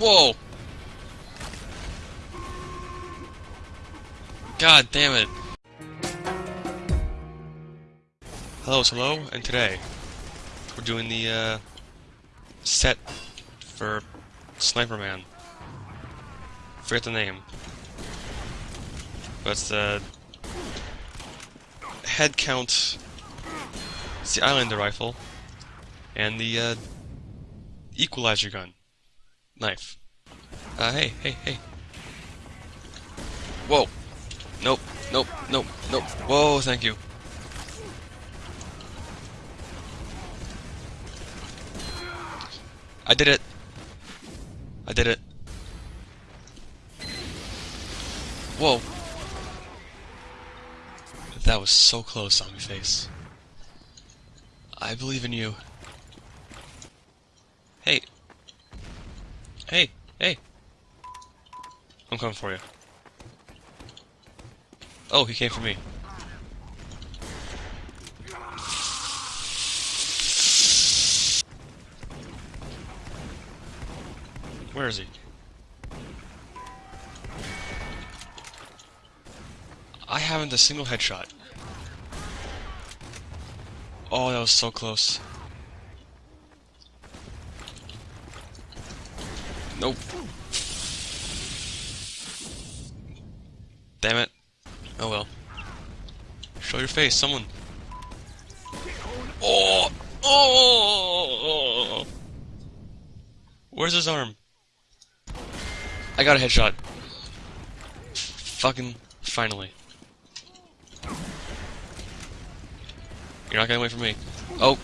Whoa! God damn it. Hello, hello, and today we're doing the uh, set for Sniper Man. Forget the name. But the head count. It's the Islander rifle and the uh, equalizer gun knife. Uh, hey, hey, hey. Whoa. Nope, nope, nope, nope. Whoa, thank you. I did it. I did it. Whoa. That was so close, on zombie face. I believe in you. Hey. Hey, hey. I'm coming for you. Oh, he came for me. Where is he? I haven't a single headshot. Oh, that was so close. Nope. Damn it. Oh well. Show your face, someone. Oh! Oh! Where's his arm? I got a headshot. Fucking finally. You're not getting away from me. Oh!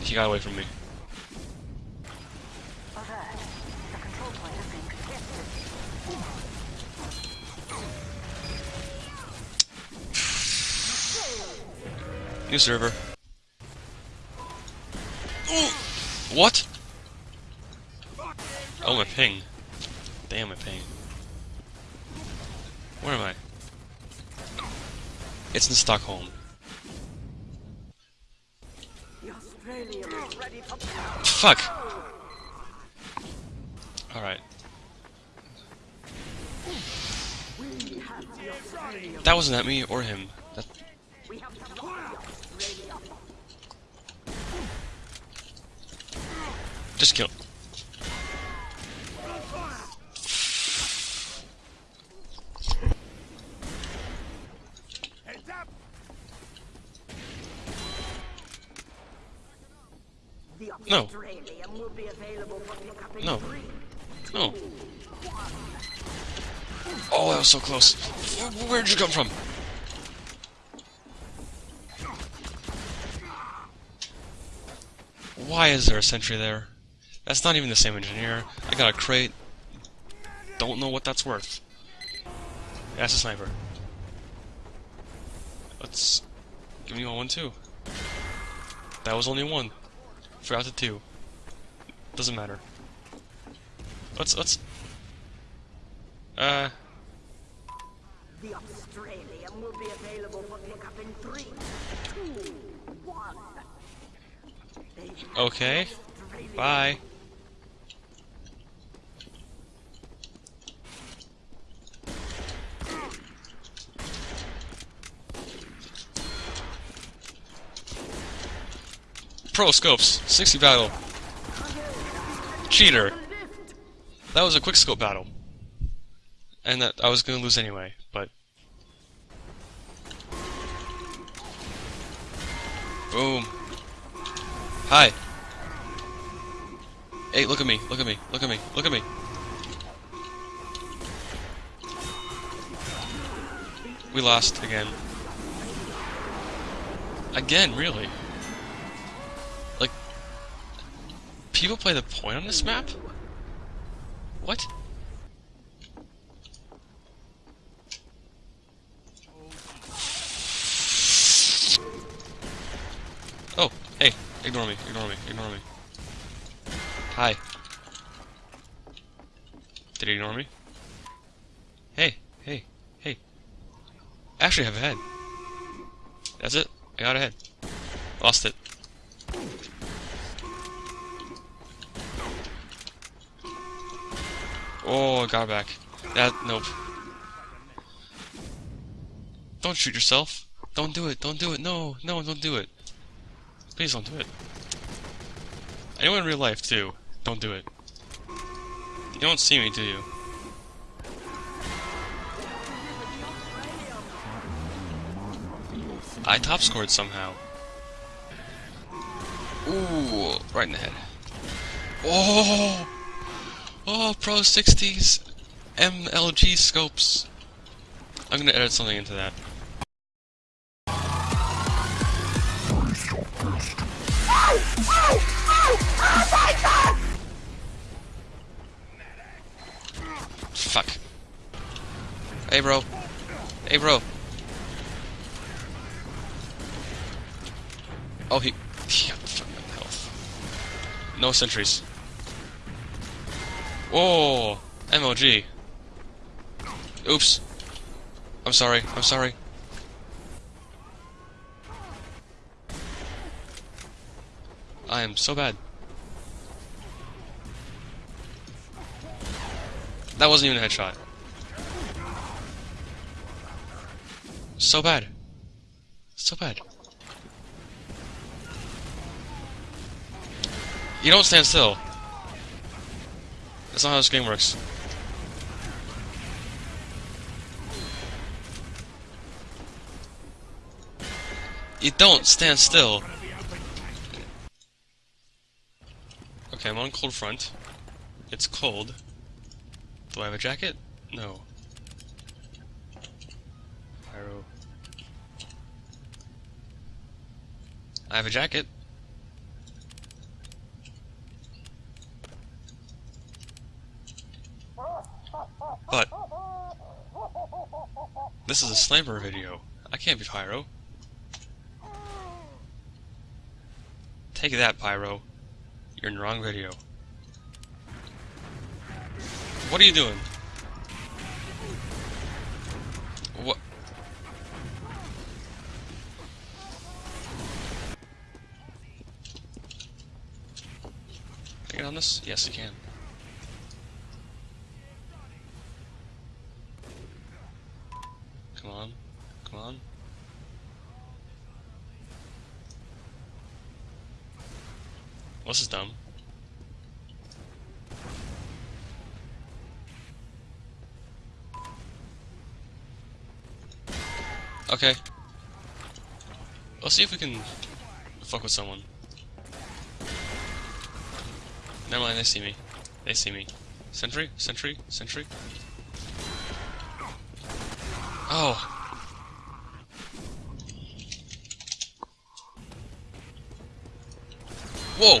He got away from me. New server. Ooh. What? Oh, my ping. Damn, my ping. Where am I? It's in Stockholm. Fuck! Alright. That wasn't at me or him. That Just kill. No. No. No. Oh, that was so close. Where'd you come from? Why is there a sentry there? That's not even the same engineer. I got a crate. Don't know what that's worth. That's a sniper. Let's give me one too. That was only one. Forgot the two. Doesn't matter. Let's let's uh The Australian will be available for pickup in three, two, one. Okay. Bye. Pro scopes, 60 battle. Cheater. That was a quick scope battle. And that I was gonna lose anyway, but Boom. Hi. Hey, look at me, look at me, look at me, look at me. We lost again. Again, really? People play the point on this map? What? Oh, hey, ignore me, ignore me, ignore me. Hi. Did he ignore me? Hey, hey, hey. Actually, I have a head. That's it. I got a head. Lost it. Oh, I got back. That, nope. Don't shoot yourself. Don't do it. Don't do it. No, no, don't do it. Please don't do it. I in real life, too. Don't do it. You don't see me, do you? I top scored somehow. Ooh, right in the head. Oh! Oh, Pro 60s MLG scopes. I'm gonna edit something into that. Fuck. Hey, bro. Hey, bro. Oh, he... he got fucking health. No sentries. Oh, Whoa! MLG. Oops. I'm sorry. I'm sorry. I am so bad. That wasn't even a headshot. So bad. So bad. You don't stand still. That's not how this game works. You don't stand still. Okay, I'm on cold front. It's cold. Do I have a jacket? No. Pyro. I have a jacket. This is a sniper video. I can't be Pyro. Take that, Pyro. You're in the wrong video. What are you doing? What? Can I get on this? Yes, you can. Come on. Come on. This is dumb. Okay. Let's see if we can fuck with someone. Never mind, they see me. They see me. Sentry? Sentry? Sentry? Oh. Whoa!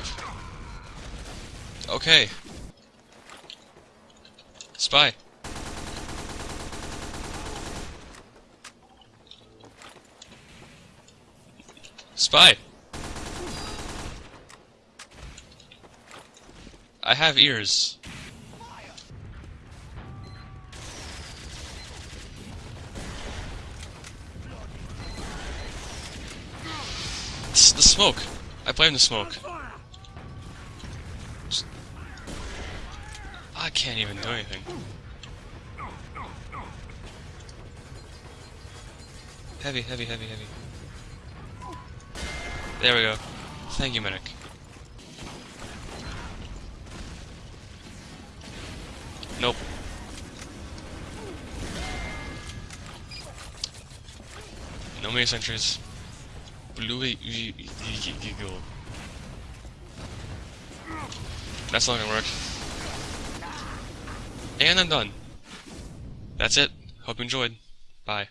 Okay. Spy. Spy! I have ears. The smoke. I blame the smoke. Just- I can't even do anything. Heavy, heavy, heavy, heavy. There we go. Thank you, medic. Nope. No many sentries. Blue Eagle. That's not gonna work. And I'm done. That's it. Hope you enjoyed. Bye.